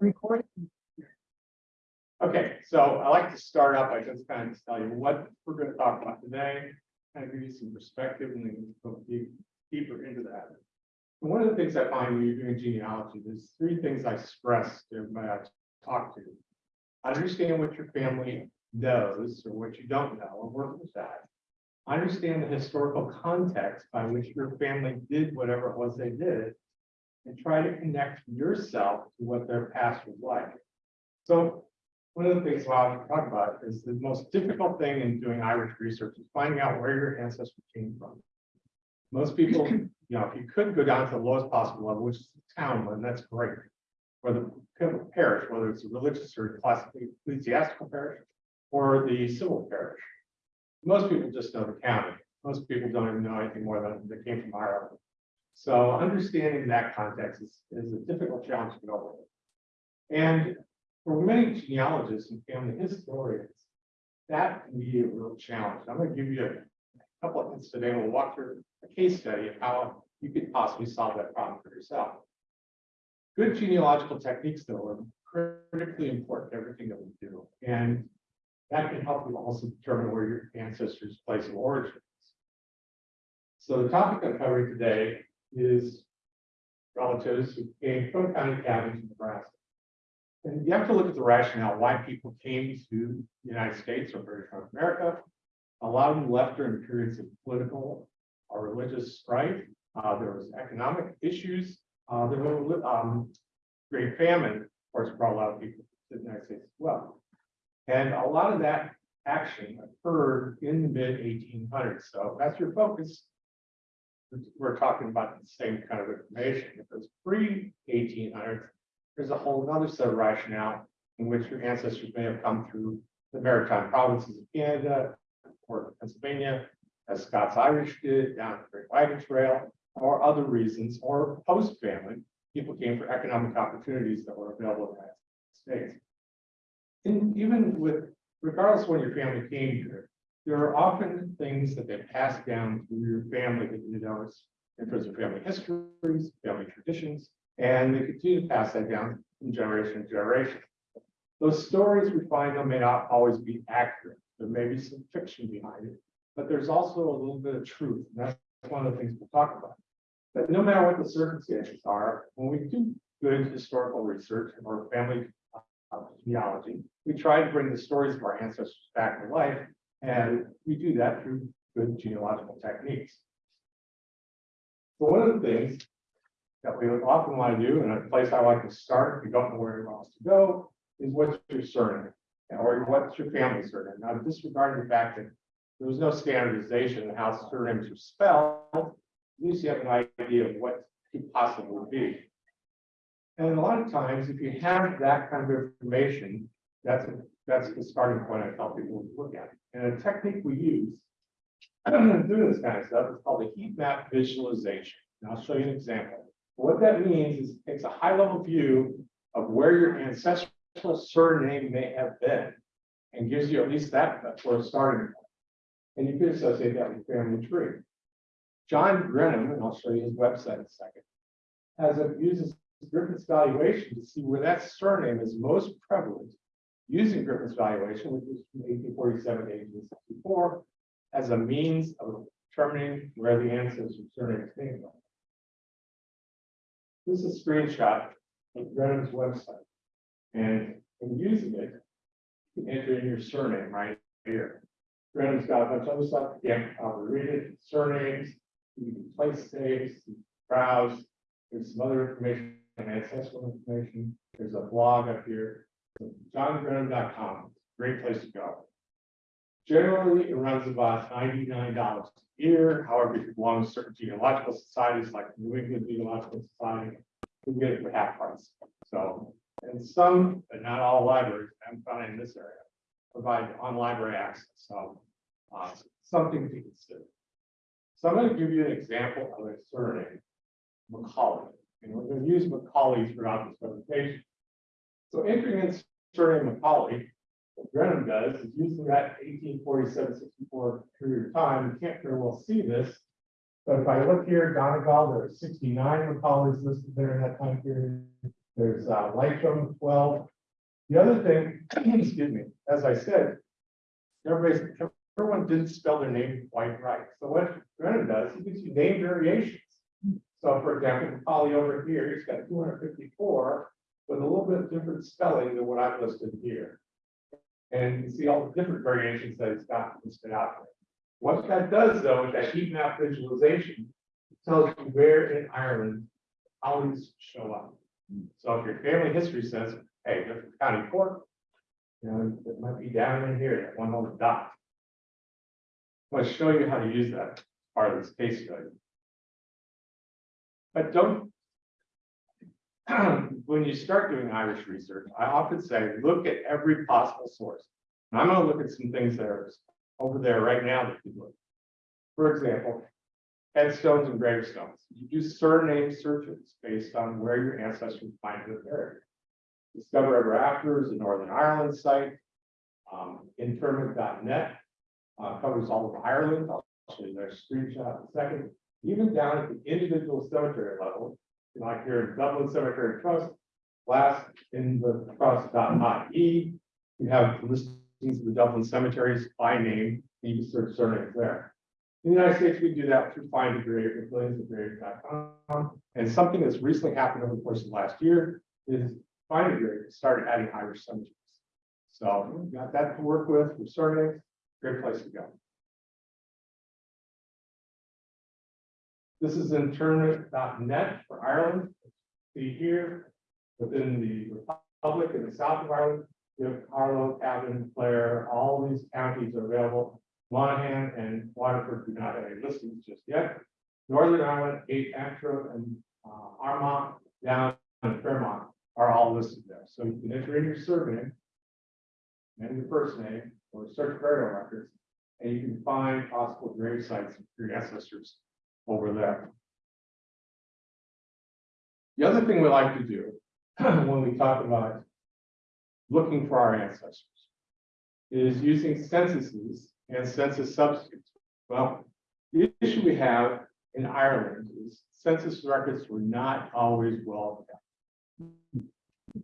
Recording. Okay, so I like to start out by just kind of tell you what we're gonna talk about today, kind of give you some perspective and then go deep- deeper into that. And One of the things I find when you're doing genealogy, there's three things I stress to everybody I talk to. Understand what your family knows or what you don't know, and work with that. Understand the historical context by which your family did whatever it was they did. And try to connect yourself to what their past was like. So one of the things I want to talk about is the most difficult thing in doing Irish research is finding out where your ancestors came from. Most people, you know, if you could go down to the lowest possible level, which is the town, then that's great. Or the parish, whether it's a religious or classically ecclesiastical parish, or the civil parish. Most people just know the county. Most people don't even know anything more than they came from Ireland. So understanding that context is, is a difficult challenge to get over. And for many genealogists and family historians, that can be a real challenge. I'm gonna give you a couple of hints today. We'll walk through a case study of how you could possibly solve that problem for yourself. Good genealogical techniques, though, are critically important to everything that we do. And that can help you also determine where your ancestors' place of origin is. So the topic I'm covering today is relatives who came from county cabins in Nebraska. And you have to look at the rationale why people came to the United States or British North America. A lot of them left during periods of political or religious strife. Uh, there was economic issues. Uh, there was um, great famine, of course, brought a lot of people to the United States as well. And a lot of that action occurred in the mid 1800s. So that's your focus we're talking about the same kind of information. If it's pre eighteen hundreds, there's a whole other set of rationale in which your ancestors may have come through the maritime provinces of Canada, or Pennsylvania, as Scots Irish did down the Great Wagon Trail, or other reasons, or post family, people came for economic opportunities that were available in the United States. And even with, regardless when your family came here, there are often things that they pass down through your family that you know notice in terms of family histories, family traditions, and they continue to pass that down from generation to generation. Those stories we find them may not always be accurate. There may be some fiction behind it, but there's also a little bit of truth. And that's one of the things we'll talk about. But no matter what the circumstances are, when we do good historical research or family uh, genealogy, we try to bring the stories of our ancestors back to life and we do that through good genealogical techniques. So one of the things that we often want to do, and a place I like to start, if you don't know where you're supposed to go, is what's your surname? Or what's your family surname? Now, disregarding the fact that there was no standardization in how surnames are spelled, at least you have an idea of what could possibly be. And a lot of times, if you have that kind of information, that's that's the starting point I tell people to look at. And a technique we use to do this kind of stuff is called a heat map visualization. And I'll show you an example. What that means is it takes a high level view of where your ancestral surname may have been and gives you at least that for a starting point. And you can associate that with family tree. John Grenham, and I'll show you his website in a second, has a uses Griffith's valuation to see where that surname is most prevalent using Griffith's valuation, which was from 1847 to 1864, as a means of determining where the ancestors surnames came from. This is a screenshot of Grenham's website. And in using it, you can enter in your surname right here. Grenham's got a bunch of other stuff. Again, I'll read it, surnames, you can place saves, browse. There's some other information, ancestral information. There's a blog up here johngrenham.com, great place to go. Generally, it runs about ninety-nine dollars a year. However, if you belong to certain genealogical societies like New England Genealogical Society, you get it for half price. So, and some, but not all libraries, I'm found in this area, provide on library access. So, uh, something to consider. So I'm going to give you an example of a surname, Macaulay. And we're going to use Macaulay throughout this presentation. So entering in surname Macaulay, what Grenham does is using that 1847-64 period of time, you can't very well see this. But if I look here, Donegal, there are 69 Macaulays listed there in that time period. There's uh, Leitrim twelve. The other thing, excuse me, as I said, everyone didn't spell their name quite right. So what Grenham does, he gives you name variations. So for example, Polly over here, he's got two hundred fifty-four with a little bit different spelling than what I've listed here. And you see all the different variations that it's got listed out there. What that does though, is that heat map visualization tells you where in Ireland holidays show up. So if your family history says, hey, this is County Cork, you know, it might be down in here, that one little dot. I'm going to show you how to use that part of this case study. But don't. When you start doing Irish research, I often say, look at every possible source. And I'm gonna look at some things that are over there right now that you look. For example, headstones and gravestones. You do surname searches based on where your ancestors find their buried. Discover Ever After is a Northern Ireland site. Um, interment.net uh, covers all of Ireland. I'll show you their screenshot in a second. Even down at the individual cemetery level, like here in Dublin Cemetery Trust, last in the trust.ie, you have listings of the Dublin cemeteries by name, you can search surnames there. In the United States, we do that through Find a Grave or billionsofgraves.com. And something that's recently happened over the course of last year is Find a Grave started adding Irish cemeteries. So we got that to work with, with surnames, great place to go. This is interment.net for Ireland. See here, within the Republic in the south of Ireland, you have Carlow, Cavan, Clare, all these counties are available. Monaghan and Waterford do not have any listings just yet. Northern Ireland, eight Antrim and uh, Armagh, down in Fermanagh are all listed there. So you can enter in your surname and your first name or search burial records, and you can find possible grave sites for your ancestors over there. The other thing we like to do when we talk about looking for our ancestors is using censuses and census substitutes. Well, the issue we have in Ireland is census records were not always well kept.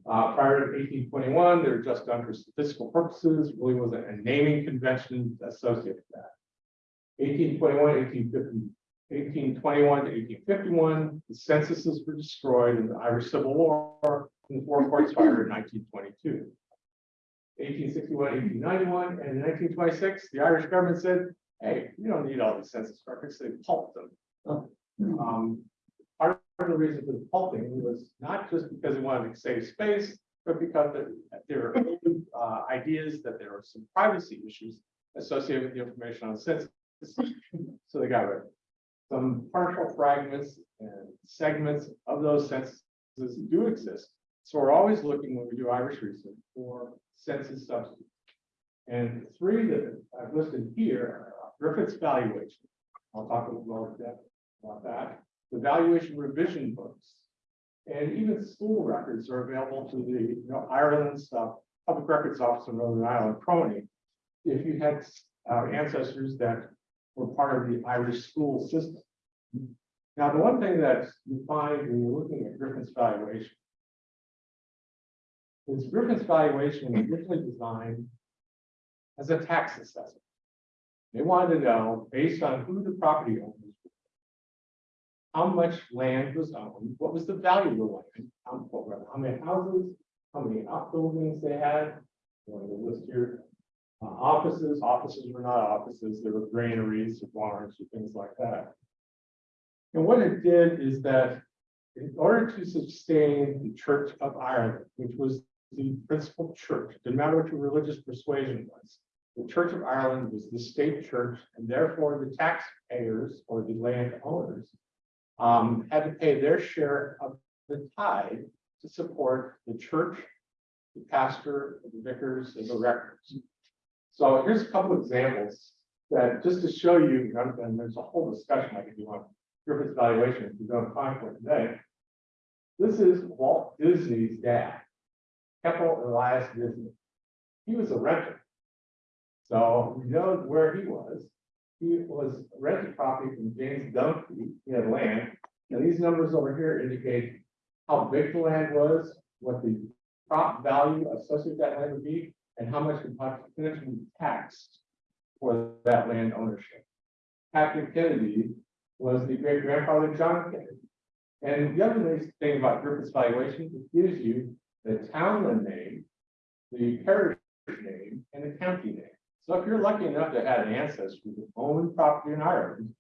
Uh, prior to eighteen twenty-one, they were just done for statistical purposes, really wasn't a naming convention associated with that. 1821, 1850, 1821 to eighteen fifty-one, the censuses were destroyed in the Irish Civil War, and the four courts fired in nineteen twenty-two. 1861, 1891, and in nineteen twenty-six, the Irish government said, hey, you don't need all these census records, they pulped them. Um, part of the reason for the pulping was not just because they wanted to save space, but because there- there were uh, ideas that there were some privacy issues associated with the information on the census. So they got rid of it. Some partial fragments and segments of those censuses do exist. So we're always looking when we do Irish research for census substitutes. And three that I've listed here are Griffith's valuation. I'll talk a little more depth about that. The valuation revision books. And even school records are available to the, you know, Ireland stuff, Public Records Office in Northern Ireland, PRONI. If you had uh, ancestors that were part of the Irish school system. Now, the one thing that you find when you're looking at Griffith's valuation is Griffith's valuation was originally designed as a tax assessment. They wanted to know, based on who the property owners were, how much land was owned, what was the value of the land, how, many houses, how many outbuildings they had. List here, uh, offices, offices were not offices, there were granaries or barns or things like that. And what it did is that in order to sustain the Church of Ireland, which was the principal church, didn't matter what your religious persuasion was. The Church of Ireland was the state church, and therefore the taxpayers or the landowners um, had to pay their share of the tithe to support the church, the pastor, the vicars, and the rectors. So here's a couple examples that just to show you, and there's a whole discussion I could do on Griffith's valuation if you don't find one today. This is Walt Disney's dad, Keppel Elias Disney. He was a renter. So we know where he was. He was rented property from James Dunphy. He had land. And these numbers over here indicate how big the land was, what the prop value associated with that land would be, and how much would potentially be taxed for that land ownership. Patrick Kennedy was the great grandfather of John Kennedy. And the other nice thing about Griffith's valuation, is it gives you the townland name, the parish name, and the county name. So if you're lucky enough to have an ancestor who owned property in Ireland,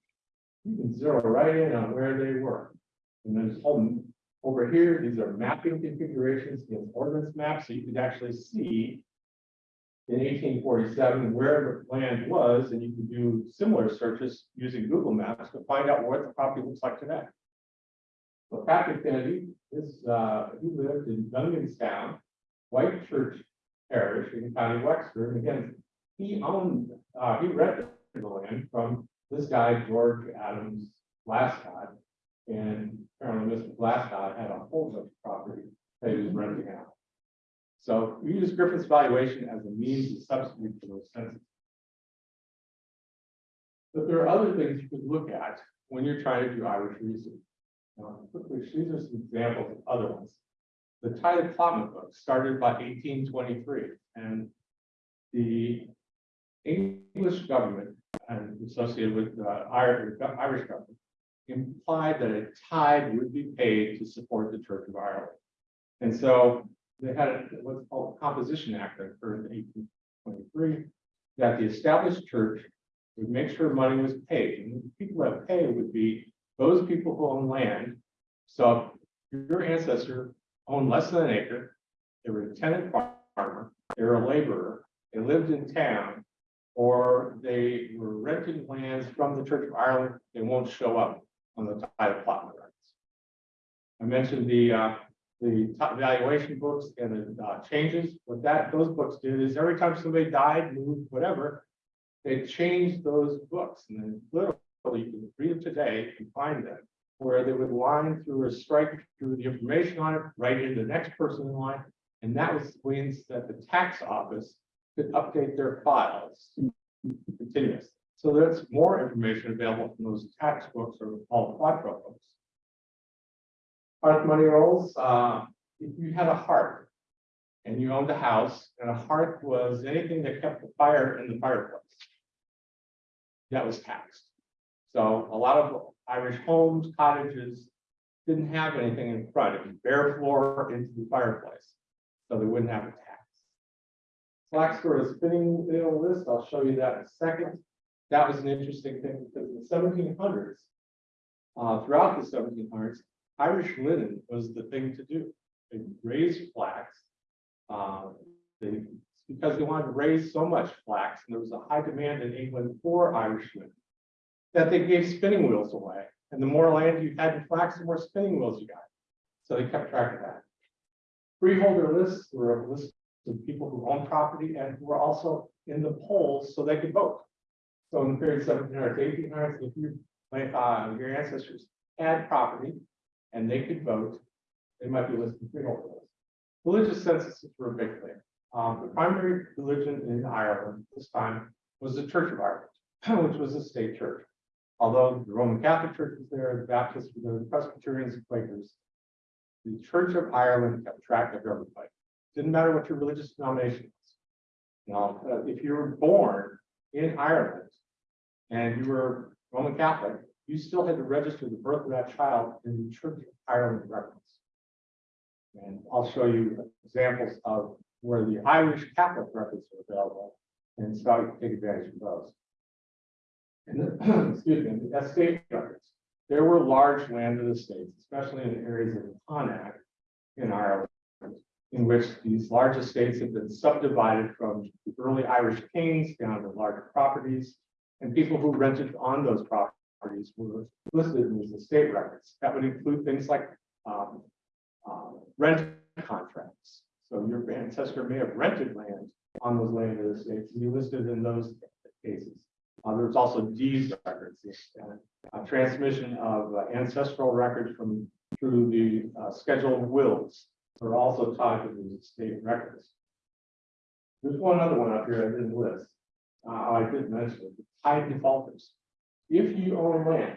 you can zero right in on where they were. And home over here, these are mapping configurations against ordinance maps, so you could actually see in eighteen forty-seven where the land was, and you can do similar searches using Google Maps to find out what the property looks like today. So Patrick Kennedy is, uh, he lived in Dunganstown, White Church Parish in County Wexford, and again, he owned, uh, he rented the land from this guy, George Adams Glasscott. And apparently Mr. Glasscott had a whole bunch of property that he was renting out. So we use Griffith's valuation as a means to substitute for those census. But there are other things you could look at when you're trying to do Irish research. Now, quickly, these are some examples of other ones. The Tithe Applotment book started by eighteen twenty-three, and the English government and associated with the Irish, Irish government implied that a tithe would be paid to support the Church of Ireland. And so they had what's called a Composition Act that occurred in eighteen twenty-three, that the established church would make sure money was paid, and the people that pay would be those people who own land. So if your ancestor owned less than an acre, they were a tenant farmer, they were a laborer, they lived in town, or they were renting lands from the Church of Ireland, they won't show up on the tithe plot records. I mentioned the, uh, the valuation books and the, uh, changes. What that, those books did is every time somebody died, moved, whatever, they changed those books and then literally you can read them today and find them. Where they would line through or strike through the information on it, right into the next person in line. And that was means that the tax office could update their files continuously. So there's more information available from those tax books or all the quattro books. Hearth money rolls, uh, if you had a hearth and you owned a house and a hearth was anything that kept the fire in the fireplace. That was taxed. So a lot of Irish homes, cottages didn't have anything in front, it was bare floor into the fireplace. So they wouldn't have a tax. Flax for a spinning wheel list, I'll show you that in a second. That was an interesting thing because in the seventeen hundreds. Uh, throughout the seventeen hundreds, Irish linen was the thing to do. They raised flax. Uh, they, because they wanted to raise so much flax, and there was a high demand in England for Irish linen. That they gave spinning wheels away, and the more land you had in flax, the more spinning wheels you got. So they kept track of that. Freeholder lists were a list of people who owned property and who were also in the polls so they could vote. So in the period seventeen hundred to eighteen hundred, if you, uh, your ancestors had property and they could vote, they might be listed freeholder list. Religious censuses were a big thing. Um, the primary religion in Ireland at this time was the Church of Ireland, which was a state church. Although the Roman Catholic Church was there, the Baptists were there, the Presbyterians and Quakers. The Church of Ireland kept track of everybody. Didn't matter what your religious denomination was. Now, uh, if you were born in Ireland and you were Roman Catholic, you still had to register the birth of that child in the Church of Ireland records. And I'll show you examples of where the Irish Catholic records are available and so you can take advantage of those. And the, excuse me, the estate records. There were large landed estates, especially in the areas of the Connacht in Ireland, in which these large estates had been subdivided from the early Irish kings down to larger properties. And people who rented on those properties were listed in these estate records. That would include things like um, um, rent contracts. So your ancestor may have rented land on those landed estates, and you listed in those cases. Uh, there's also deeds records, uh, uh, transmission of uh, ancestral records from through the uh, schedule of wills are also tied to these estate records. There's one other one up here I didn't list. Uh, I didn't mention it, tithe defaulters. If you own land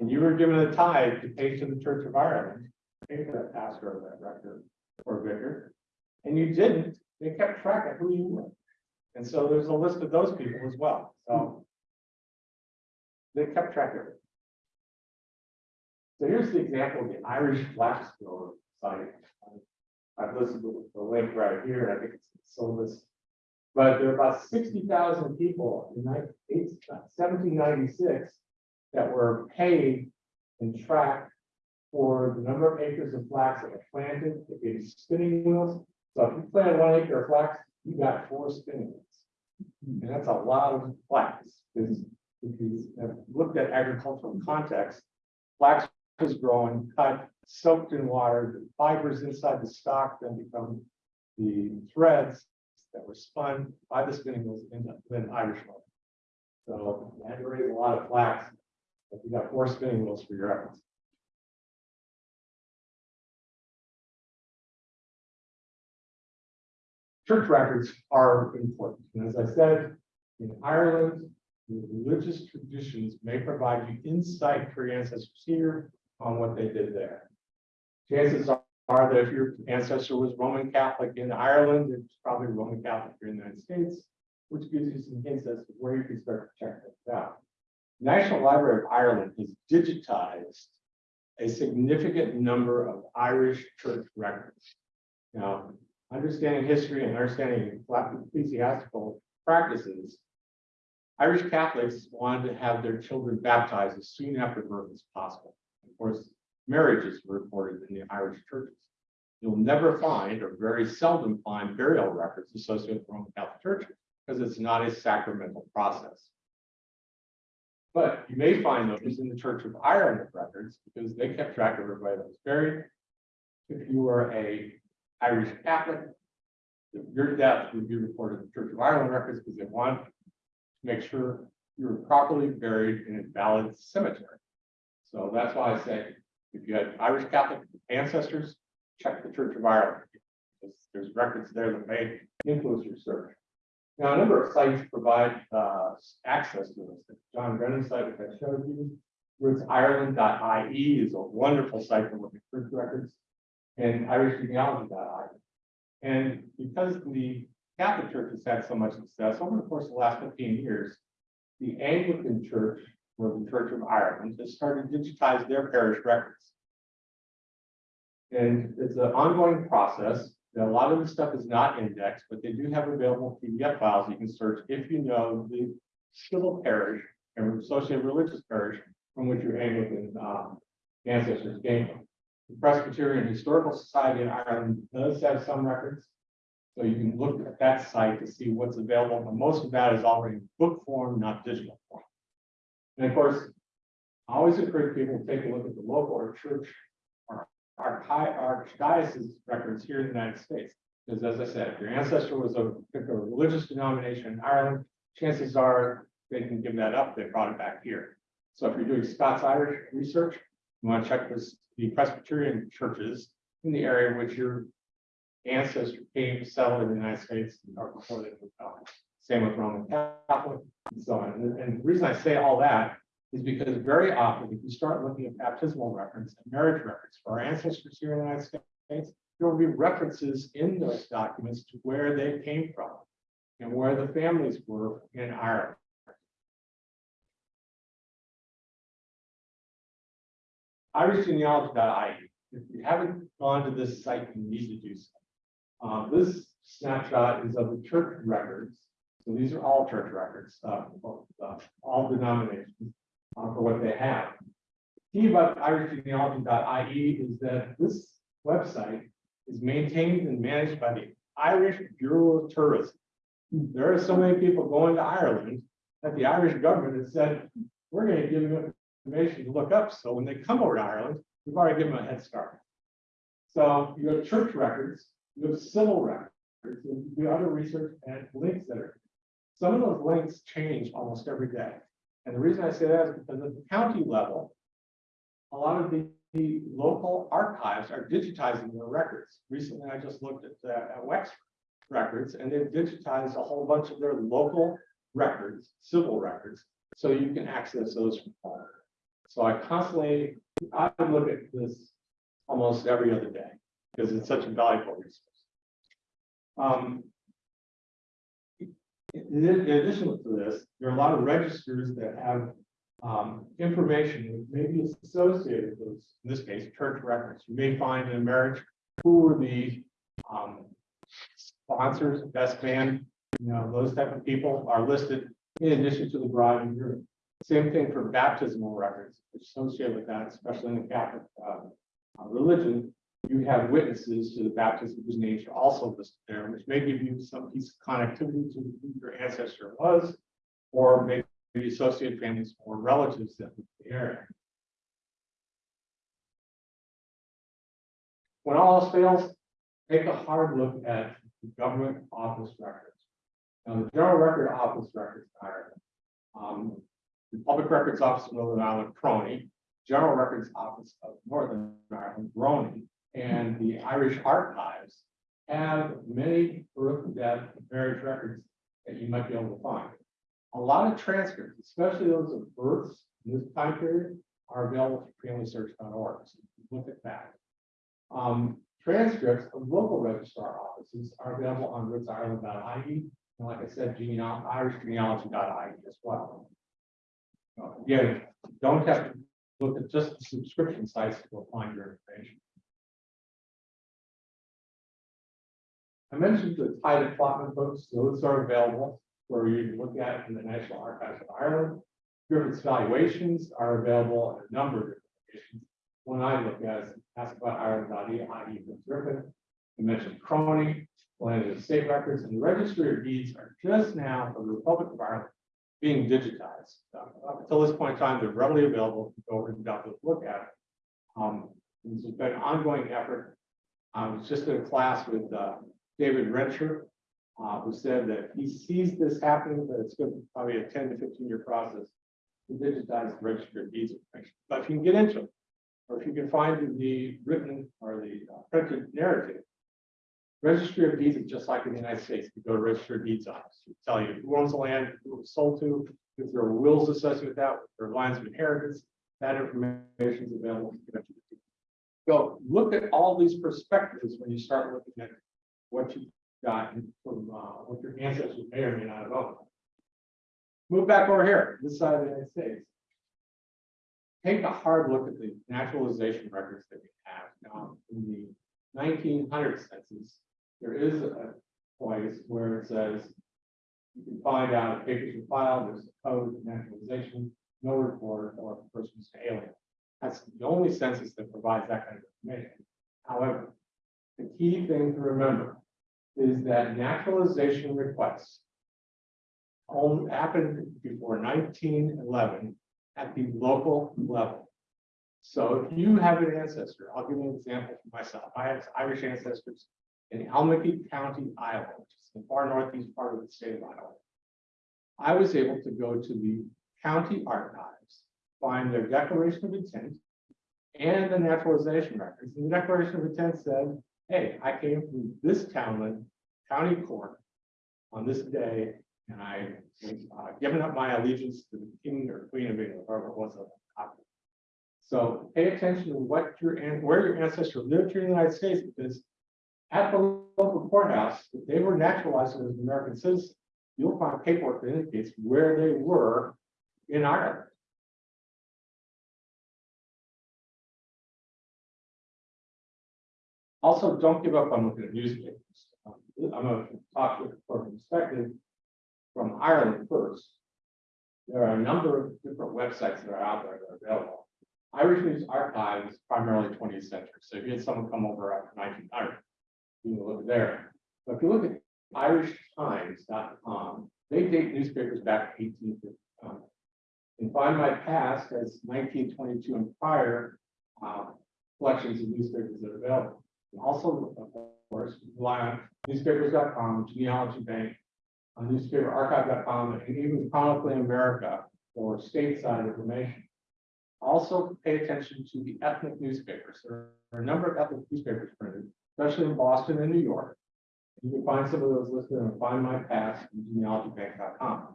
and you were given a tithe to pay to the Church of Ireland, pay for that pastor of that record, or vicar, and you didn't, they kept track of who you were. And so there's a list of those people as well, so. They kept track of it. So here's the example of the Irish grower site. I've listed the the link right here, and I think it's Silvis. But there are about sixty thousand people in uh, seventeen ninety-six that were paid and tracked for the number of acres of flax that were planted, they gave spinning wheels. So if you planted one acre of flax, you got four spinning wheels. And that's a lot of flax, because if you looked at agricultural context, flax was growing, cut, soaked in water, the fibers inside the stalk then become the threads that were spun by the spinning wheels into then Irish mode. So you had to raise a lot of flax, but you got four spinning wheels for your efforts. Church records are important, and as I said, in Ireland, religious traditions may provide you insight for your ancestors here on what they did there. Chances are that if your ancestor was Roman Catholic in Ireland, it's probably Roman Catholic here in the United States, which gives you some hints as to where you can start to check this out. National Library of Ireland has digitized a significant number of Irish church records. Now, understanding history and understanding ecclesiastical practices, Irish Catholics wanted to have their children baptized as soon after birth as possible. Of course, marriages were recorded in the Irish churches. You'll never find, or very seldom find, burial records associated with Roman Catholic Church because it's not a sacramental process. But you may find those in the Church of Ireland records because they kept track of everybody that was buried. If you were a Irish Catholic, your death would be recorded in the Church of Ireland records because they want to make sure you were properly buried in a valid cemetery. So that's why I say, if you had Irish Catholic ancestors, check the Church of Ireland. There's records there that may influence your search. Now, a number of sites provide uh, access to this. John Grenham site, which I showed you, rootsireland.ie is a wonderful site for looking at church records, and irishgenealogy.ie. And because the Catholic Church has had so much success over the course of the last fifteen years, the Anglican Church, the Church of Ireland, has started to digitize their parish records. And it's an ongoing process. A lot of the stuff is not indexed, but they do have available PDF files you can search if you know the civil parish and associated religious parish from which your Anglican um, ancestors came from. The Presbyterian Historical Society in Ireland does have some records. So you can look at that site to see what's available, but most of that is already book form, not digital. And of course, I always encourage people to take a look at the local or church or archdiocese records here in the United States. Because as I said, if your ancestor was a particular religious denomination in Ireland, chances are they can give that up, they brought it back here. So if you're doing Scots Irish research, you want to check this, the Presbyterian churches in the area in which your ancestor came settled in the United States or before they moved out. Same with Roman Catholic and so on. And, and the reason I say all that is because very often, if you start looking at baptismal records and marriage records for our ancestors here in the United States, there will be references in those documents to where they came from and where the families were in Ireland. irishgenealogy.ie. If you haven't gone to this site, you need to do so. Uh, this snapshot is of the church records. So these are all church records, uh, uh, all denominations, uh, for what they have. The key about irishgenealogy.ie is that this website is maintained and managed by the Irish Bureau of Tourism. There are so many people going to Ireland that the Irish government has said, we're gonna give them information to look up, so when they come over to Ireland, we've already given them a head start. So you have church records, you have civil records, you do other research and links that are. Some of those links change almost every day. And the reason I say that is because at the county level, a lot of the, the local archives are digitizing their records. Recently, I just looked at, uh, at Wexford records and they've digitized a whole bunch of their local records, civil records, so you can access those from home. So I constantly, I look at this almost every other day. because it's such a valuable resource. Um, in addition to this, there are a lot of registers that have um, information that may be associated with, in this case, church records. You may find in a marriage who were the um, sponsors, best man, you know, those type of people are listed in addition to the bride and groom. Same thing for baptismal records associated with that, especially in the Catholic uh, religion. You have witnesses to the baptism whose names are also listed there, which may give you some piece of connectivity to who your ancestor was, or maybe associated families or relatives that live in the area. When all else fails, take a hard look at the government office records. Now, the General Record Office records are um, the Public Records Office of Northern Ireland, PRONI, General Records Office of Northern Ireland, GRONI, and the Irish Archives have many birth, death, marriage records that you might be able to find. A lot of transcripts, especially those of births in this time period, are available at familysearch.org. So you can look at that. Um, transcripts of local registrar offices are available on rootsireland.ie. And like I said, genealogy, irishgenealogy.ie as well. Again, don't have to look at just the subscription sites to find your information. I mentioned the Tithe Applotment books, those are available for you to look at in the National Archives of Ireland. Griffith's valuations are available at a number of different locations. One I look at is askaboutireland.ie for Griffith. I mentioned PRONI, Land of State Records, and the Registry of Deeds are just now for the Republic of Ireland being digitized. Uh, Up until this point in time, they're readily available. to Go over and download, look at. it. Um, this has been an ongoing effort. I was just in a class with uh, David Rencher, uh, who said that he sees this happening, but it's going to be probably a ten to fifteen year process to digitize the registry of deeds. But if you can get into it, or if you can find the written or the uh, printed narrative, registry of deeds is just like in the United States. You go to register of deeds office, it tell you who owns the land, who it was sold to, if there are wills associated with that, there are lines of inheritance, that information is available. So look at all these perspectives when you start looking at what you got from, uh, what your ancestors may or may not have owned. Move back over here, this side of the United States. Take a hard look at the naturalization records that we have now in the nineteen hundred census. There is a place where it says. You can find out if papers were filed, there's a code of naturalization, no report, or if the person is an alien. That's the only census that provides that kind of information. However, the key thing to remember is that naturalization requests only happened before nineteen eleven at the local level. So if you have an ancestor, I'll give you an example for myself. I have Irish ancestors in Allamakee County, Iowa, which is the far northeast part of the state of Iowa. I was able to go to the county archives, find their declaration of intent and the naturalization records. And the declaration of intent said, hey, I came from this townland, County Cork on this day, and I was uh, given up my allegiance to the king or queen of England, whoever it was. So pay attention to what your, an- where your ancestor lived here in the United States, because at the local courthouse, if they were naturalized as American citizens, you'll find paperwork that indicates where they were in Ireland. Also, don't give up on looking at newspapers. Um, I'm going to talk with from perspective from Ireland first. There are a number of different websites that are out there that are available. Irish News Archive is primarily twentieth century, so if you had someone come over after nineteen hundred, you can look there. But if you look at irishtimes.com, they date newspapers back to eighteen fifty. And Find My Past nineteen twenty-two and prior uh, collections of newspapers that are available. Also, of course, rely on newspapers.com, genealogy bank, uh, on newspaperarchive.com, and even Chronicling America for stateside information. Also pay attention to the ethnic newspapers. There are a number of ethnic newspapers printed, especially in Boston and New York. You can find some of those listed on Find My Past and genealogybank.com.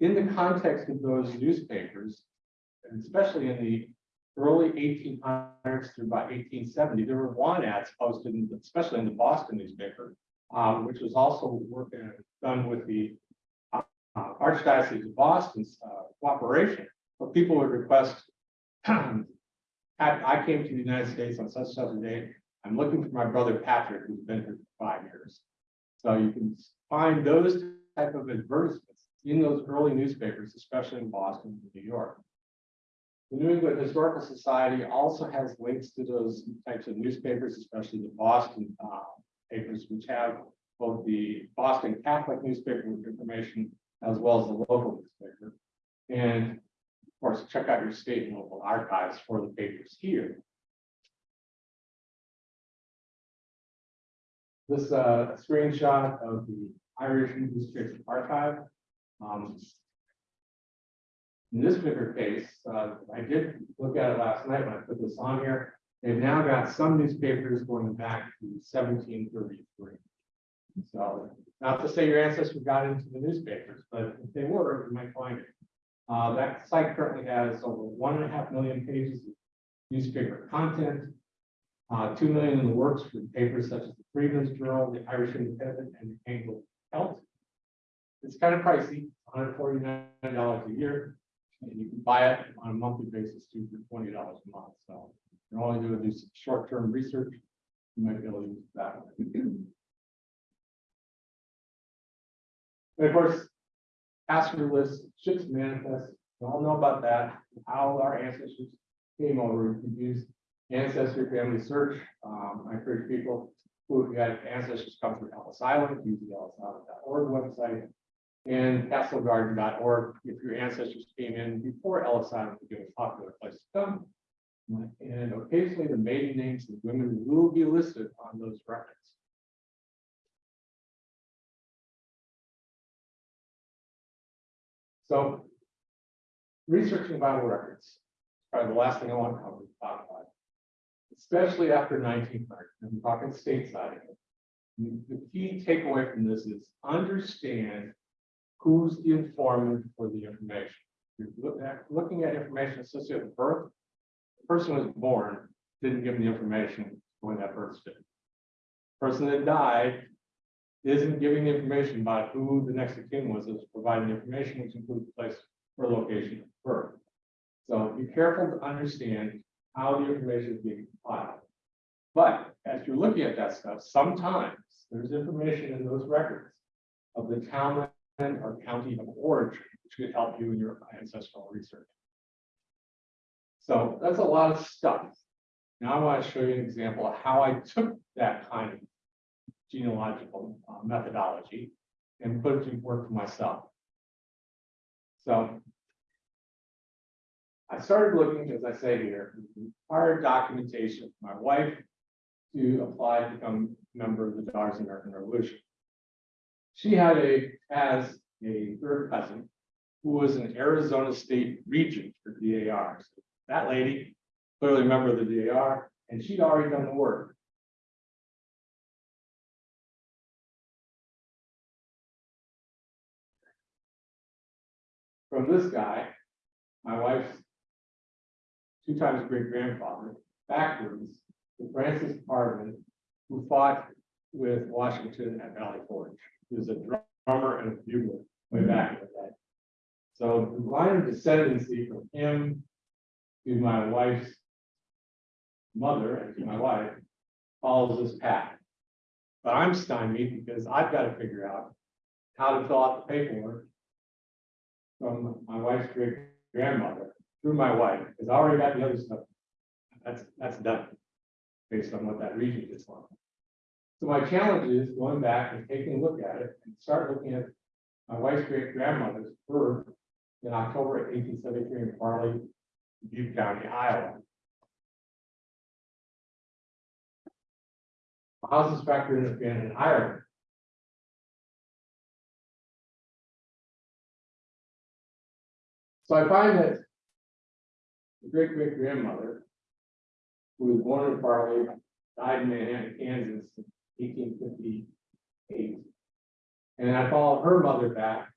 In the context of those newspapers, and especially in the early eighteen hundreds through about eighteen seventy, there were want ads posted, in- especially in the Boston newspaper. uh, which was also working, done with the uh, uh, Archdiocese of Boston's uh, cooperation, but people would request. I, I came to the United States on such such a day, I'm looking for my brother Patrick, who's been here for five years. So you can find those type of advertisements in those early newspapers, especially in Boston and New York. The New England Historical Society also has links to those types of newspapers, especially the Boston uh, papers, which have both the Boston Catholic newspaper with information as well as the local newspaper. And of course, check out your state and local archives for the papers here. This uh screenshot of the Irish newspaper archive. Um, In this bigger case, uh, I did look at it last night when I put this on here. They've now got some newspapers going back to seventeen thirty-three. So, not to say your ancestors got into the newspapers, but if they were, you might find it. Uh, that site currently has over one and a half million pages of newspaper content. Uh, two million in the works for papers such as the Freeman's Journal, the Irish Independent, and the Anglo Health. It's kind of pricey, hundred forty-nine dollars a year. And you can buy it on a monthly basis too for twenty dollars a month, so. You're only doing this short-term research. You might be able to use that. And of course, passenger list, ships manifest, we all know about that, how our ancestors came over, you can use ancestry family search. Um, I encourage people who have ancestors come from Ellis Island, use the ellisisland.org website. And castlegarden.org, if your ancestors came in before Ellis Island became a popular place to come. And occasionally the maiden names of women will be listed on those records. So. Researching vital records, is probably the last thing I want to cover, talk about. Especially after nineteen hundred, I'm talking stateside. The the key takeaway from this is understand who's the informant for the information. You're look at- looking at information associated with birth. The Person was born, didn't give the information when that birth did. Person that died isn't giving the information about who the next of kin was, is providing information which includes place or location of birth. So be careful to understand how the information is being compiled. But as you're looking at that stuff, sometimes there's information in those records of the town or county of origin, which could help you in your ancestral research. So that's a lot of stuff. Now I want to show you an example of how I took that kind of genealogical uh, methodology and put it to work for myself. So I started looking, as I say here, required documentation for my wife to apply to become a member of the Daughters of American Revolution. She had a, as a third cousin who was an Arizona State Regent for DAR. So That lady, clearly a member of the DAR, and she'd already done the work. From this guy, my wife's two times great grandfather, backwards, to Francis Parvin, who fought with Washington at Valley Forge. He was a drummer and a bugler way back in the day. So the line of descendancy from him to my wife's mother and to my wife follows this path. But I'm stymied because I've got to figure out how to fill out the paperwork from my wife's great grandmother through my wife, because I already got the other stuff. That's, that's done. Based on what that region is like. So my challenge is going back and taking a look at it and start looking at my wife's great grandmother's birth in October eighteen seventy-three in Farley, Butte County, Iowa. How's this factor in in Ireland? So I find that the great great grandmother, who was born in Farley, died in Manhattan, Kansas, in eighteen fifty-eight. And I follow her mother back,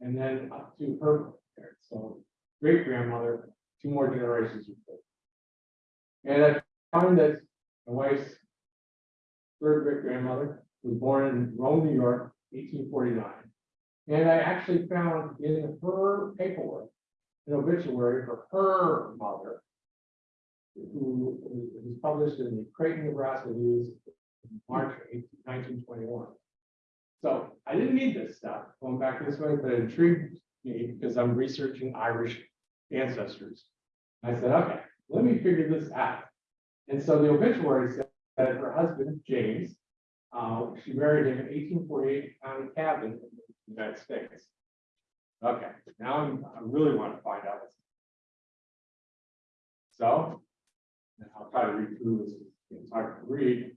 and then up to her parents, so great grandmother, two more generations. before. And I found that my wife's third great grandmother was born in Rome, New York, eighteen forty-nine. And I actually found in her paperwork, an obituary for her mother. Who was published in the Creighton, Nebraska News, March 18, nineteen twenty-one. So I didn't need this stuff going back this way, but it intrigued me because I'm researching Irish ancestors. I said, okay, let me figure this out. And so the obituary said that her husband, James, uh, she married him in eighteen forty-eight County Cavan in the United States. Okay, now I'm, I really want to find out. So. I'll try to read through this, it's hard to read.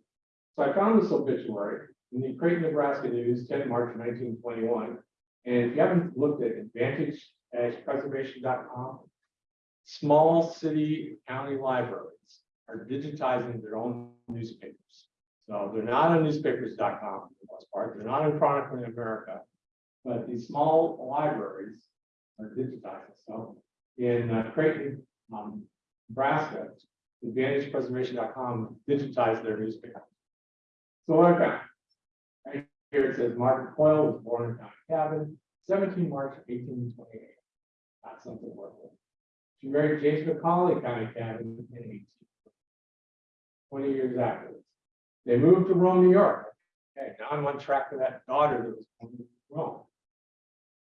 So I found this obituary in the Creighton, Nebraska News, 10 March nineteen twenty-one. And if you haven't looked at advantage preservation.com, small city county libraries are digitizing their own newspapers. So they're not on newspapers.com for the most part, they're not in Chronicling America. But these small libraries are digitizing, so in uh, Creighton, um, Nebraska, advantagepreservation.com digitized their newspaper. So what I found. Right here it says Margaret Coyle was born in County Cavan, seventeen March eighteen twenty-eight. Not something worth it. She married James McCauley County Cavan in eighteen. Twenty years afterwards. They moved to Rome, New York. Okay, now I'm on track for that daughter that was born in Rome.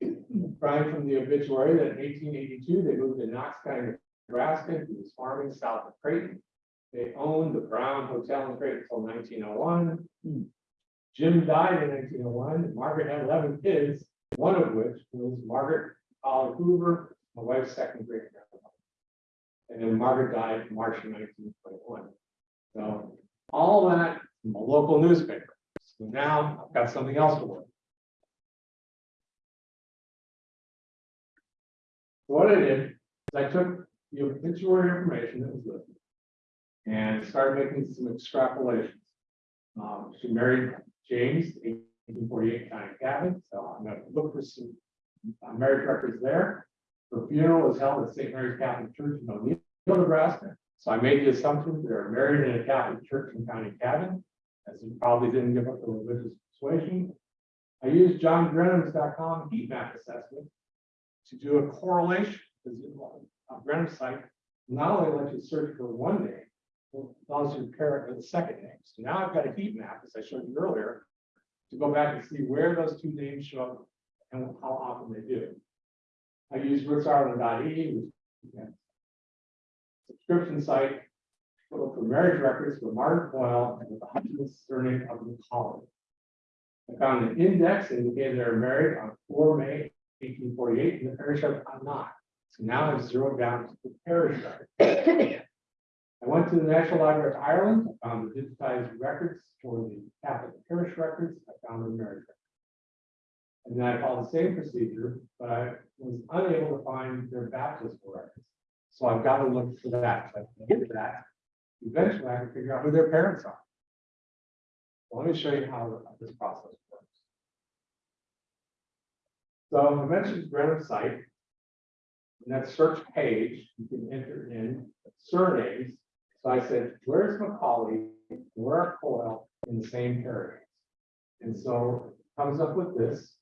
Brian from the obituary that in eighteen eighty-two, they moved to Knox County, Nebraska, he was farming south of Creighton. They owned the Brown Hotel in Creighton until nineteen oh one. Hmm. Jim died in nineteen oh one, Margaret had eleven kids, one of which was Margaret Holly Hoover, my wife's second great grandmother. And then Margaret died in March of nineteen twenty-one. So all that from a local newspaper. So now I've got something else to work. So What I did is I took the obituary information that was listed. And started making some extrapolations. Um, she married James, eighteen forty-eight County Cavan, so I'm gonna look for some. uh, marriage records there. Her funeral was held at St. Mary's Catholic Church in O'Neill, Nebraska. So I made the assumption they were married in a Catholic church in County Cavan. As he probably didn't give up the religious persuasion. I used John Grenham's.com heat map assessment. To do a correlation, because a Grenham site not only lets you search for one name. Allows you to pair it with the second name. So now I've got a heat map, as I showed you earlier. To go back and see where those two names show up and how often they do. I use rootsireland.ie, which is a Subscription site. Look for marriage records for Margaret Boyle and with the husband's surname of McCollum. I found an index indicating they were married on four May eighteen forty-eight in the parish of Annagh. So now I've zeroed down to the parish record. I went to the National Library of Ireland, the digitized records for the Catholic parish records, I found the marriage. record. And then I followed the same procedure, but I was unable to find their baptismal records. So I've got to look for that, I can get that. Eventually, I can figure out who their parents are. So Let me show you how this process works. So I mentioned Grenham site. In that search page, you can enter in surnames. So I said, where's Macaulay, where are Coyle in the same area? And so comes up with this.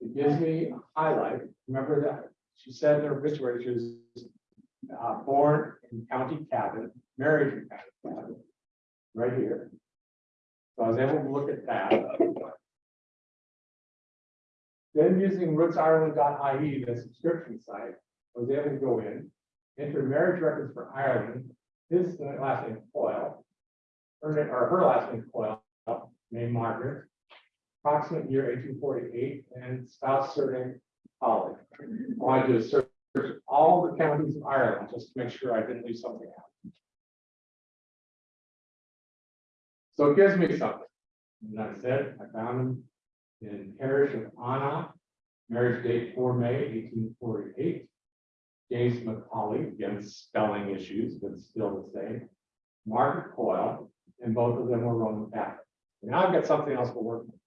It gives me a highlight. Remember that she said in her obituary, was uh, born in County Cavan, married in County right here. So I was able to look at that. Then using rootsireland.ie, the subscription site, I was able to go in, enter marriage records for Ireland, his last name Coyle. Her, or her last name Coyle, named Margaret. Approximate year eighteen forty-eight and spouse surname Holly. I wanted to search all the counties of Ireland, just to make sure I didn't leave something out. So it gives me something. And I said, I found him in parish of Annagh, marriage date four May eighteen forty-eight. James McCauley, again spelling issues, but still the same. Margaret Coyle, and both of them were Roman Catholic. Now I've got something else to work with.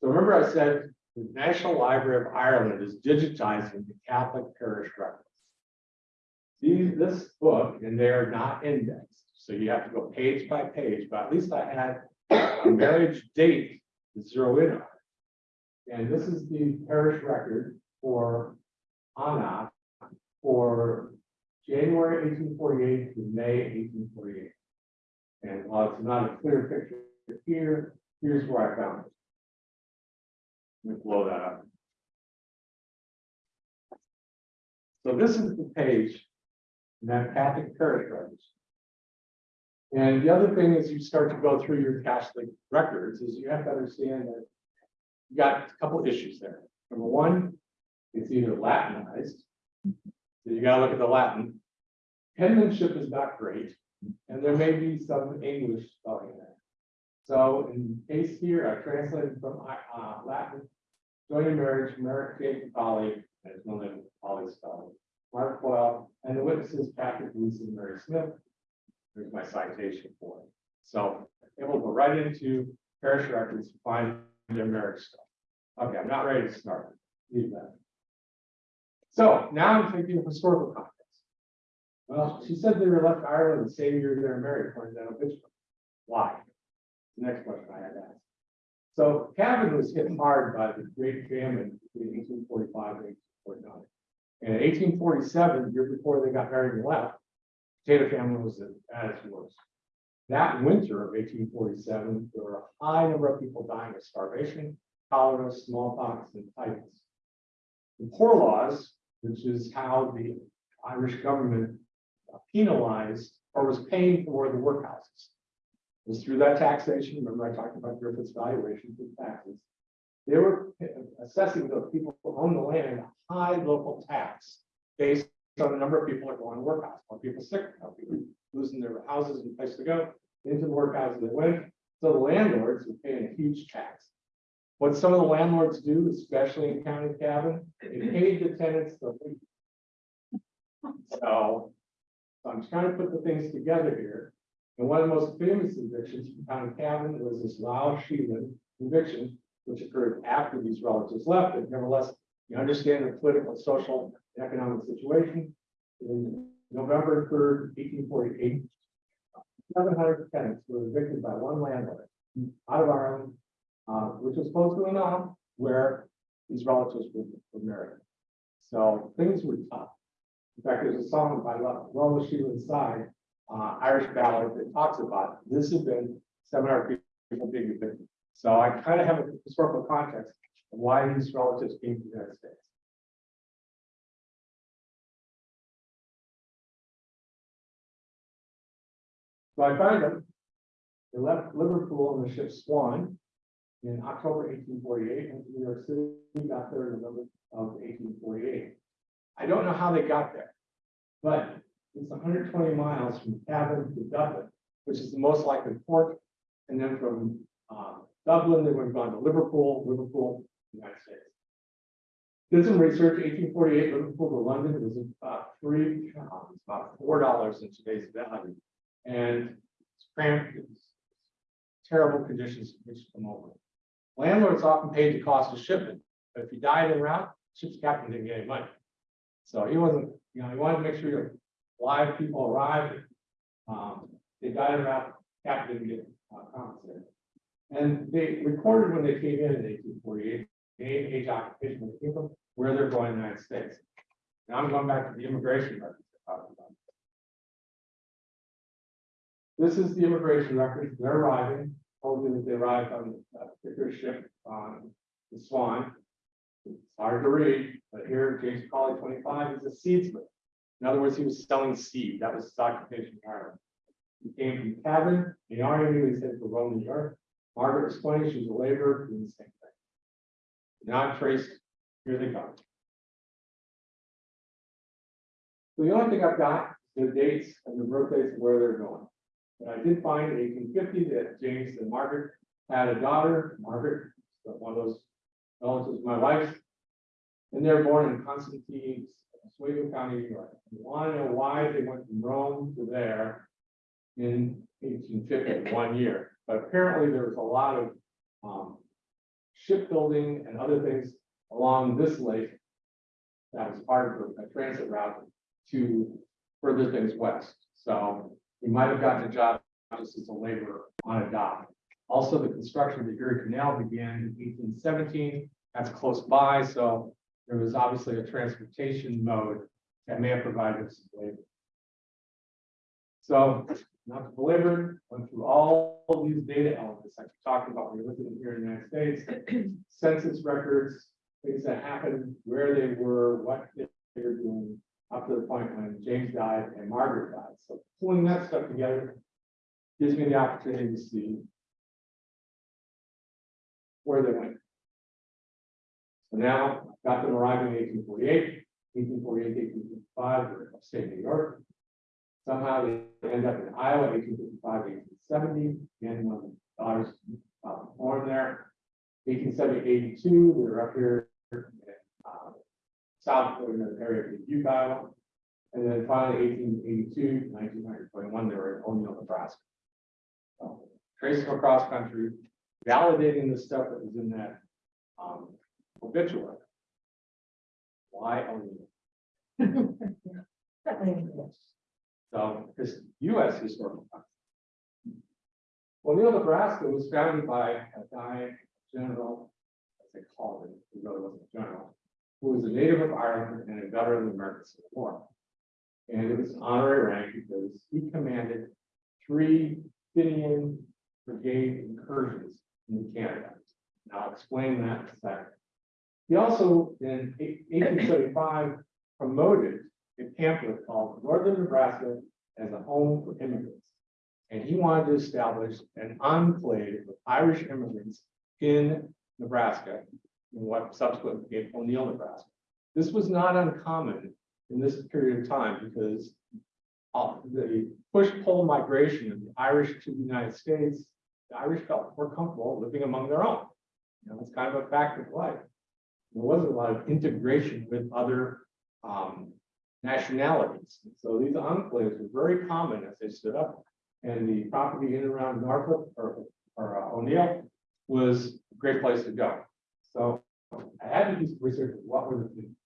So remember I said the National Library of Ireland is digitizing the Catholic parish records. These, this book, and they are not indexed, so you have to go page by page, but at least I had a marriage date to zero in on. And this is the parish record for Annagh for January eighteen forty-eight to May eighteen forty-eight. And while it's not a clear picture here, here's where I found it. Let me blow that up. So this is the page in that Catholic parish records. And the other thing is you start to go through your Catholic records is you have to understand that you got a couple issues there. Number one, it's either Latinized. So you gotta look at the Latin. Penmanship is not great, and there may be some English spelling there. So in case here, I translated from uh, Latin. Joining marriage, Merrick J. Polly, there's no name Polly spelling. Mark Boyle, and the witnesses Patrick Lewis and Mary Smith. There's my citation for it. So able to go right into parish records, to find their marriage stuff. Okay, I'm not ready to start. Leave that. So now I'm thinking of historical context. Well, she said they were left Ireland the same year they were married, according to that obituary. Why? The next question I had asked. So Cavan was hit hard by the Great Famine between eighteen forty-five and eighteen forty-nine. And in eighteen forty-seven, the year before they got married and left, potato famine was at its worst. That winter of eighteen forty-seven, there were a high number of people dying of starvation, cholera, smallpox, and typhus. The poor laws, which is how the Irish government penalized or was paying for the workhouses. Was through that taxation, remember I talked about Griffith's valuation through taxes. They were assessing those people who own the land a high local tax based on the number of people that go on workhouse, more people sick, more people losing their houses and place to go, into the workhouses they went. So the landlords were paying a huge tax. What some of the landlords do, especially in County Cavan, they paid the tenants the lease. So I'm trying to put the things together here. And one of the most famous evictions from County Cavan was this Lough Sheelin eviction, which occurred after these relatives left, but nevertheless, you understand the political, social, and economic situation. In November third, eighteen forty-eight, seven hundred tenants were evicted by one landlord out of Ireland, uh, which was close to enough where these relatives were, were married. So things were tough. In fact, there's a song by Lough Sheelin's side, uh, Irish ballad that talks about this event, seven hundred people being evicted. So I kind of have a historical context of why these relatives came to the United States. So I find them. They left Liverpool on the ship Swan in October eighteen forty-eight, and New York City got there in November of eighteen forty-eight. I don't know how they got there, but it's hundred twenty miles from Cavan to Dublin, which is the most likely port. And then from uh, Dublin, they would have gone to Liverpool, Liverpool, United States. Did some research, eighteen forty-eight, Liverpool to London was about three, it's about four dollars in today's value. And it's terrible conditions in which to come over. Landlords often paid the cost of shipment, but if you died en route, ship's captain didn't get any money. So he wasn't, you know, he wanted to make sure your live people arrived. Um, they died en route, captain didn't get uh, compensated. And they recorded when they came in in eighteen forty-eight, name, age, occupation, where they came from, where they're going in the United States. Now I'm going back to the immigration records. This is the immigration records, they're arriving, you that they arrived on a particular uh, ship on the Swan. It's hard to read, but here James Colley twenty-five is a seedsman. In other words, he was selling seed, that was his occupation in Ireland. He came from Cavan, the army knew he's headed for Rome, New York. Margaret was twenty, she was a laborer, doing the same thing. Now traced, here they come. So the only thing I've got, is the dates and the birthdays where they're going. But I did find in eighteen fifty that James and Margaret had a daughter, Margaret, one of those relatives of my wife's. And they're born in Constantia, Oswego County, New York. You want to know why they went from Rome to there in eighteen fifty, one year. But apparently there was a lot of um shipbuilding and other things along this lake. That was part of a transit route to further things west. So he might have gotten a job just as a laborer on a dock. Also, the construction of the Erie Canal began in eighteen seventeen. That's close by, so there was obviously a transportation mode that may have provided some labor. So, not to belabor, went through all these data elements I talked about when you're looking here in the United States. Census records, things that happened, where they were, what they were doing, up to the point when James died and Margaret died. So pulling that stuff together gives me the opportunity to see where they went. So now, I've got them arriving in 1848, 1848, 1855, they're in upstate New York. Somehow they end up in Iowa, 1855, 1870, and one of the daughters uh, born there. 1870, 82, they're up here south in the area of Dubuque, Iowa. And then finally, 1882, 1921, they were in O'Neill, Nebraska. So, Trace them across country, validating the stuff that was in that um, obituary. Why O'Neill? That made sense. So, this US historical. fact. O'Neill, Nebraska was founded by a guy, general, as they called him, he really wasn't a general, who was a native of Ireland and a veteran of the American War. And it was an honorary rank because he commanded three Fenian brigade incursions in Canada. And I'll explain that in a second. He also, in eighteen seventy-five, promoted a pamphlet called Northern Nebraska as a home for immigrants. And he wanted to establish an enclave of Irish immigrants in Nebraska, what subsequently became O'Neill, Nebraska. This was not uncommon in this period of time because uh, the push-pull migration of the Irish to the United States, the Irish felt more comfortable living among their own. You know, it's kind of a fact of life. There wasn't a lot of integration with other um, nationalities. So these enclaves were very common as they stood up. And the property in and around Norfolk or, or uh, O'Neill was a great place to go. So I had to do some research, what were the Fenians?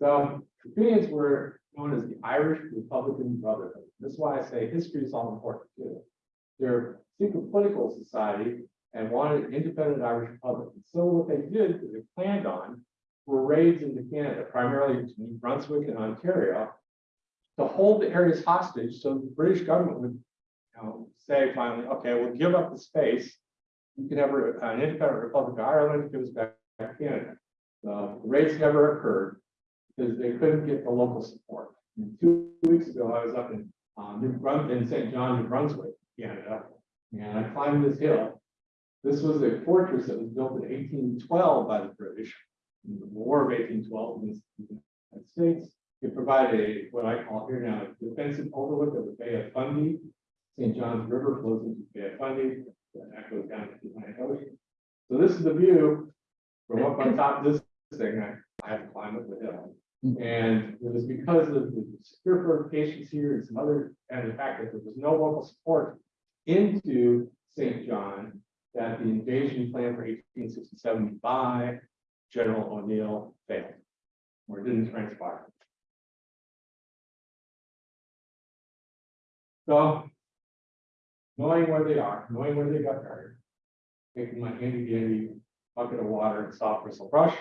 So the Fenians were known as the Irish Republican Brotherhood. This is why I say history is all important too. They're a secret political society and wanted an independent Irish republic. And So what they did, they planned on, were raids into Canada, primarily into New Brunswick and Ontario, to hold the areas hostage, so the British government would, you know, say finally, okay, we'll give up the space. You can have an independent Republic of Ireland, give us back Canada. The raids never occurred because they couldn't get the local support. And Two weeks ago, I was up in, um, New Brun, in St. John, New Brunswick, Canada, and I climbed this hill. This was a fortress that was built in eighteen twelve by the British. In the War of eighteen twelve in the United States. It provided a, what I call here now, a defensive overlook of the Bay of Fundy. St. John's River flows into the Bay of Fundy, that goes down to Ocean. So this is the view from up on top of this thing, I, I had to climb up the hill. Mm-hmm. And it was because of the secure fortifications here and some other, and the fact that there was no local support into St. John, that the invasion plan for eighteen sixty-seven by General O'Neill failed, or didn't transpire. So, knowing where they are, knowing where they got buried, taking my handy dandy bucket of water and soft bristle brush,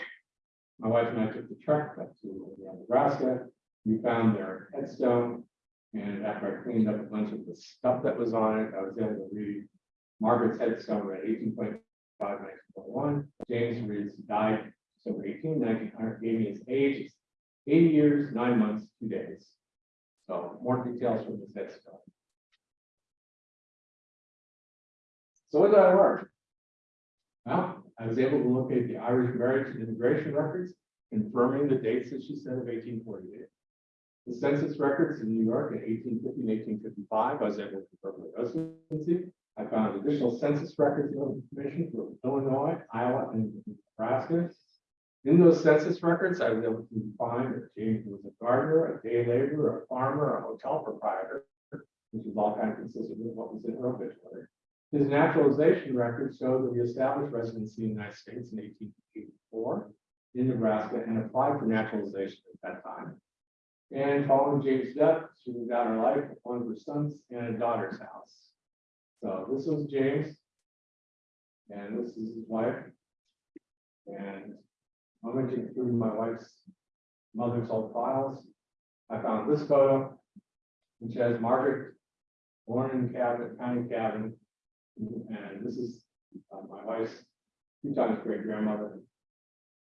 my wife and I took the trek up to Nebraska. We found their headstone. And after I cleaned up a bunch of the stuff that was on it, I was able to read Margaret's headstone at 1825, 1921. James Reed's died December 18, 1900, uh, gave me his age, It's eighty years, nine months, two days. So more details from his headstone. So what did I learn? Well, I was able to locate the Irish marriage and immigration records, confirming the dates that she said of eighteen forty-eight. The census records in New York in 1850 and eighteen fifty-five, I was able to confirm the residency. I found additional census records and information from Illinois, Iowa, and Nebraska. In those census records, I was able to find that James was a gardener, a day laborer, a farmer, a hotel proprietor, which is all kind of consistent with what was in her obituary. His naturalization records show that he established residency in the United States in eighteen eighty-four in Nebraska and applied for naturalization at that time. And following James' death, she moved out her life, with one of her sons and a daughter's house. So this was James. And this is his wife. And rummaging through my wife's mother's old files, I found this photo, which has Margaret, born in Cavan, County Cavan. And this is uh, my wife's two times great grandmother.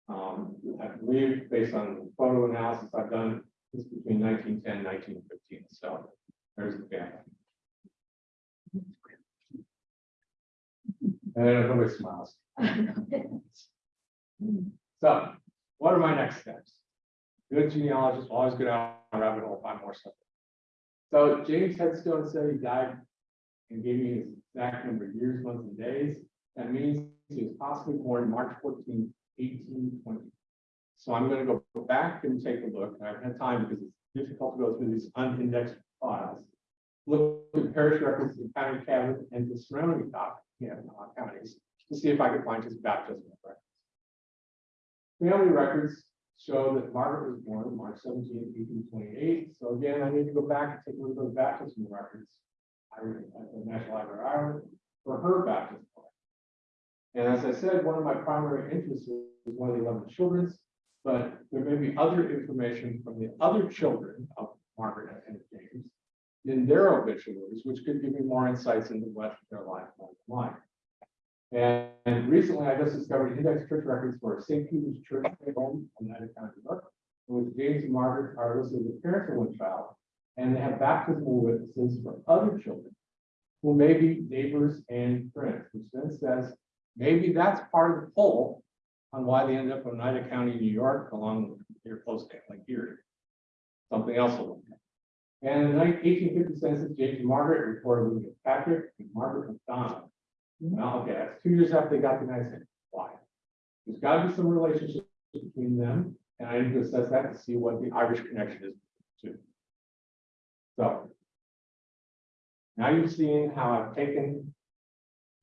Um, I believe based on photo analysis I've done, it's between 1910 and 1915. so there's the family. And everybody smiles. So, what are my next steps? Good genealogist, always go down a rabbit hole, find more stuff. So James Headstone said he died and gave me his exact number of years, months, and days. That means he was possibly born March 14, 1820. So I'm gonna go back and take a look. I haven't had time because it's difficult to go through these unindexed files. Look at parish records in county cabinet and the surrounding uh, counties, to see if I could find his baptismal records. Family records show that Margaret was born March 17, 1828. So again, I need to go back and take a look at the baptismal records. At the National Library of Ireland for her baptismal. And as I said, one of my primary interests is one of the eleven children's, but there may be other information from the other children of Margaret and James in their obituaries, which could give me more insights into what their life was like. And, and recently, I just discovered index church records for St. Peter's Church in Rome, Oneida County, New York, in which James and Margaret are listed as parents of one child, and they have baptismal witnesses for other children who may be neighbors and friends, which then says maybe that's part of the pull on why they end up in Oneida County, New York, along with their close like Erie. Something else to look at. And in the eighteen fifty census, James and Margaret reported living with Patrick and Margaret McDonald. Mm-hmm. Well, okay, that's two years after they got the United States. Why? There's got to be some relationship between them, and I need to assess that to see what the Irish connection is. So. Now you've seen how I've taken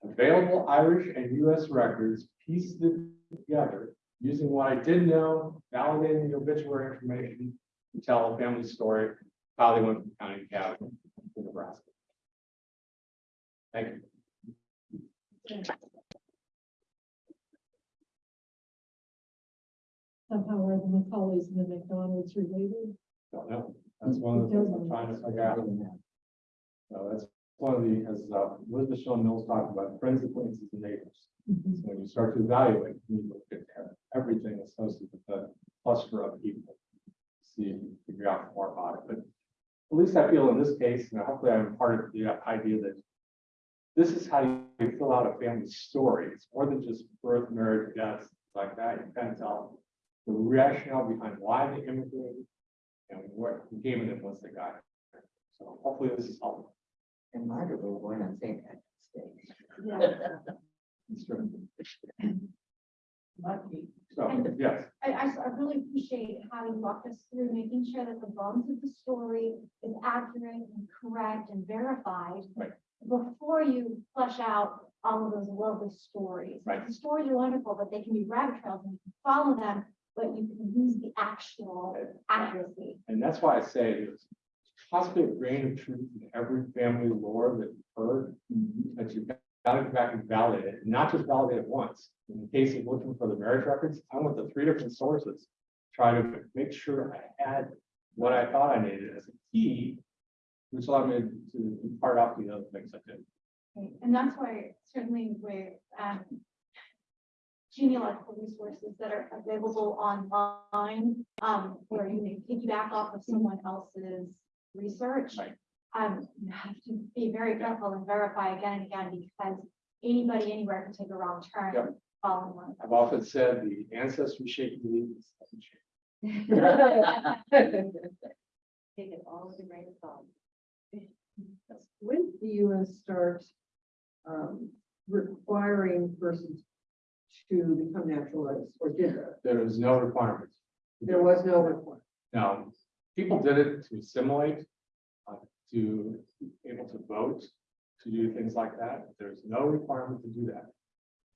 available Irish and US records, pieced it together, using what I did know, validating the obituary information to tell a family story, how they went from county to Nebraska. Thank you. Somehow are the Macaulays and the McDonald's related? Don't know. That's one of the things I'm trying to figure out. So that's one of the, as uh, Elizabeth Shown Mills talked about, friends, acquaintances, and neighbors. So when you start to evaluate, you look at everything associated with the cluster of people. See, if you can figure out more about it, but at least I feel in this case, and hopefully I'm part of the idea that this is how you fill out a family story. It's more than just birth, marriage, death, like that. You kind of tell the rationale behind why they immigrated and what gave them once they got here. So hopefully this is helpful. And Margaret was born on St. Patrick's Day. Yeah. It's true. Lucky. So, yes, I, I, s- I really appreciate how you walked us through making sure that the bones of the story is accurate and correct and verified. Right. Before you flesh out all of those lovely stories. Right. The stories are wonderful, but they can be rabbit trails and you can follow them, but you can lose the actual accuracy. and that's why I say there's possibly a grain of truth in every family lore that you've heard. That you've got to go back and validate it, not just validate it once. In the case of looking for the marriage records, I went to three different sources. Try to make sure I had what I thought I needed as a key. Which allowed me to part out the other things I did. And that's why certainly with um. Genealogical resources that are available online, um, where you may piggyback off of someone else's research. Right. Um, you have to be very careful and verify again and again because anybody anywhere can take a wrong turn Yep. following one. I've often said the ancestry shake you leave is doesn't shake. Take it all with a grain of salt. When did the US start um, requiring persons to become naturalized, or did there? There is no requirement. There was no requirement. Now, people did it to assimilate, uh, to be able to vote. to do things like that. There's no requirement to do that.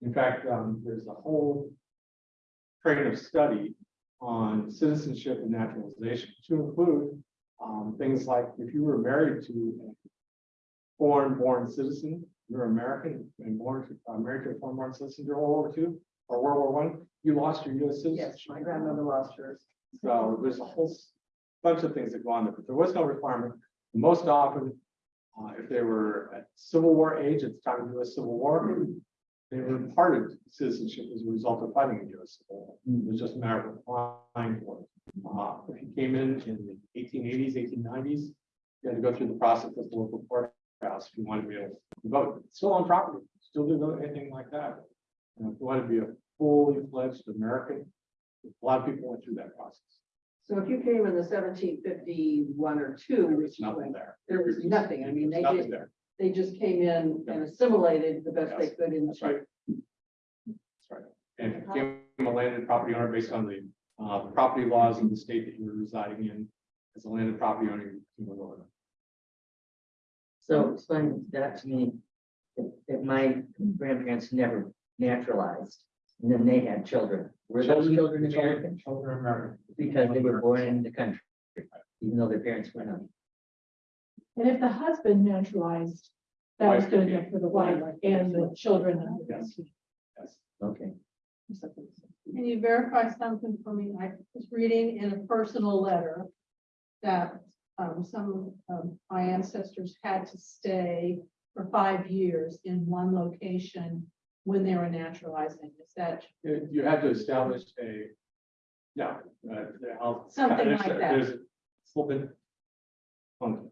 In fact, um, there's a whole train of study on citizenship and naturalization to include um, things like if you were married to a foreign-born citizen, you're American and born, to- uh, married to a foreign-born citizen during World War II or World War One, you lost your US citizenship. Yes, my grandmother lost hers. So there's a whole s- bunch of things that go on there, but there was no requirement. Most often, uh, if they were at Civil War age at the time of the US Civil War, they were imparted citizenship as a result of fighting the US Civil War. It was just a matter of applying for it. Uh, if you came in in the eighteen eighties, eighteen nineties, you had to go through the process of the local courthouse if you wanted to be able to vote. Still on property, still do anything like that. And if you wanted to be a fully fledged American, a lot of people went through that process. So if you came in the seventeen fifty-one or two, There was nothing there. there was nothing. I mean, they Nothing just, there. they just came in and assimilated the best they Yes, could That's right. into. That's right. And if you became a landed property owner based on the uh property laws in the state that you were residing in. As a landed property owner, you became a lawyer. So explain that to me. If, if my grandparents never naturalized, and then they had children, were those children American? Children are American. Because they were born in the country, even though their parents were not. And if the husband naturalized, that was good enough for the wife and the children. and the Yes. Yes. Okay, Can you verify something for me? I was reading in a personal letter that um, some of my ancestors had to stay for five years in one location when they were naturalizing. Is that, You you had to establish a. Yeah. uh, I'll- Something there's- like that. There's a it's little bit. funky.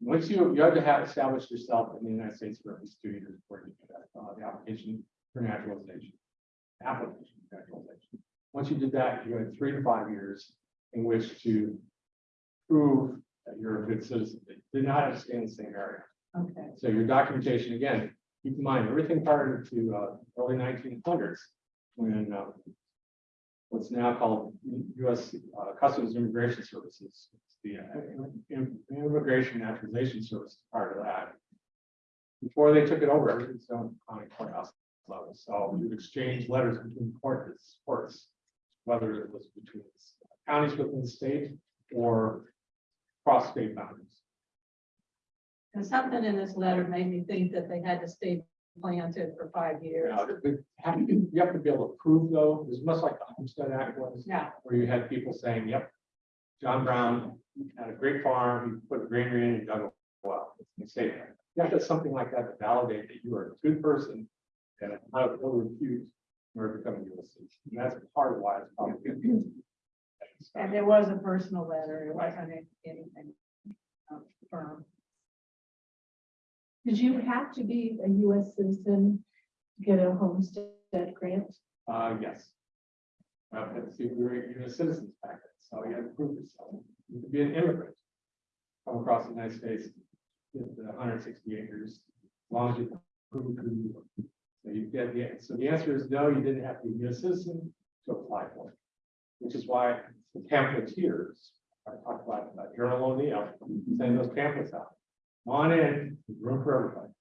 Once you, you have to have established yourself in the United States for at least two years before you get uh, the application for naturalization. Application for naturalization. Once you did that, you had three to five years in which to. Prove that you're a good citizen. They Did not have to stay in the same area. okay, So your documentation, again, keep in mind, everything prior to uh early nineteen hundreds, when uh. What's now called U.S. uh, Customs and Immigration Services, It's the uh, Im- Immigration Naturalization Service part of that. Before they took it over, everything's done on a courthouse level, so you exchange letters between courts, courts. Whether it was between counties within the state or cross state boundaries. and something in this letter made me think that they had to stay planted for five years. Now, we have to- you have to be able to prove though, it's much like the Homestead Act was, Yeah, where you had people saying, yep. John Brown had a great farm, he put a granary in and dug a well, and say that. You have to have something like that to validate that you are a good person. And how to refute or become a citizen, and that's part of why it's probably. And it was a personal letter, it wasn't anything um, firm. Did you have to be a US citizen to get a homestead grant? Uh, yes. Uh, let's see, we were even citizens back then, so you had to prove yourself. You could be an immigrant. Come across the United States, with hundred and sixty acres, as long as you prove who you were. So you get the, so the answer is no, you didn't have to be a citizen to apply for it. Which is why the pamphleteers, I talked about, about General O'Neill, sending those pamphlets out. Come On in, room for everybody.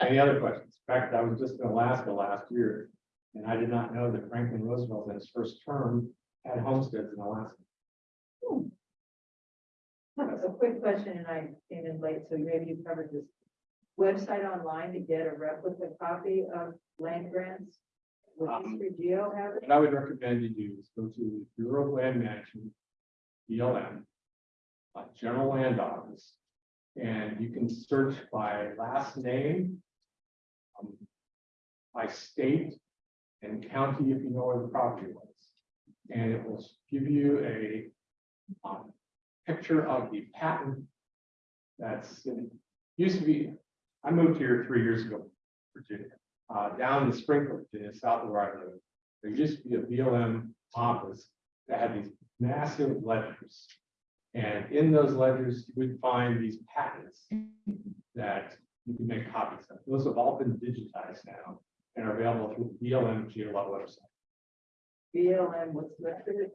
Any other questions? In fact, I was just in Alaska last year, and I did not know that Franklin Roosevelt in his first term had homesteads in Alaska. Hmm. A quick question, and I came in late, so maybe you covered this. Website online to get a replica copy of land grants? Would Um, Geo have it? What I would recommend you do is go to the Bureau of Land Management, BLM, uh, General Land Office, and you can search by last name, um, by state and county if you know where the property was. And it will give you a um, picture of the patent that's used to be, I moved here three years ago, Virginia uh, down in Springfield, Virginia, south of where I live. There used to be a BLM office that had these massive ledgers. And in those ledgers, you would find these patents that you can make copies of. Those have all been digitized now and are available through the BLM GeoLot website. BLM, what's the?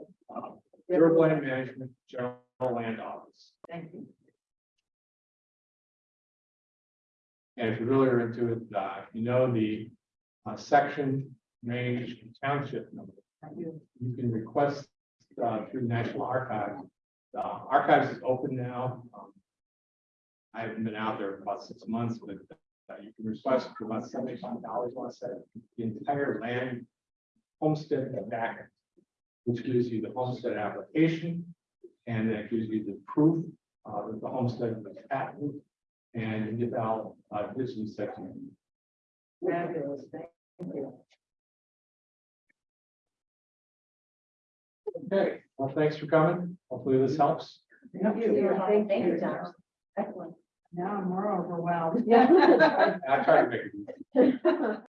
Durable Land Management General Land Office. Thank you. And if you're really are into it, uh, you know, the uh, section, range, and township number. You can request uh, through the National Archives. The archives is open now. Um, I haven't been out there for about six months, but uh, you can request for about seventy-five dollars, I say, the entire land homestead back, which gives you the homestead application, and that gives you the proof uh, that the homestead was patented, and you get out, uh, this is section. Fabulous, thank you. Okay, well, thanks for coming. Hopefully this helps. Thank you. Thank you, Tom. Excellent. Now I'm more overwhelmed. Yeah. I tried to make it. easy.